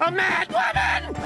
a mad woman!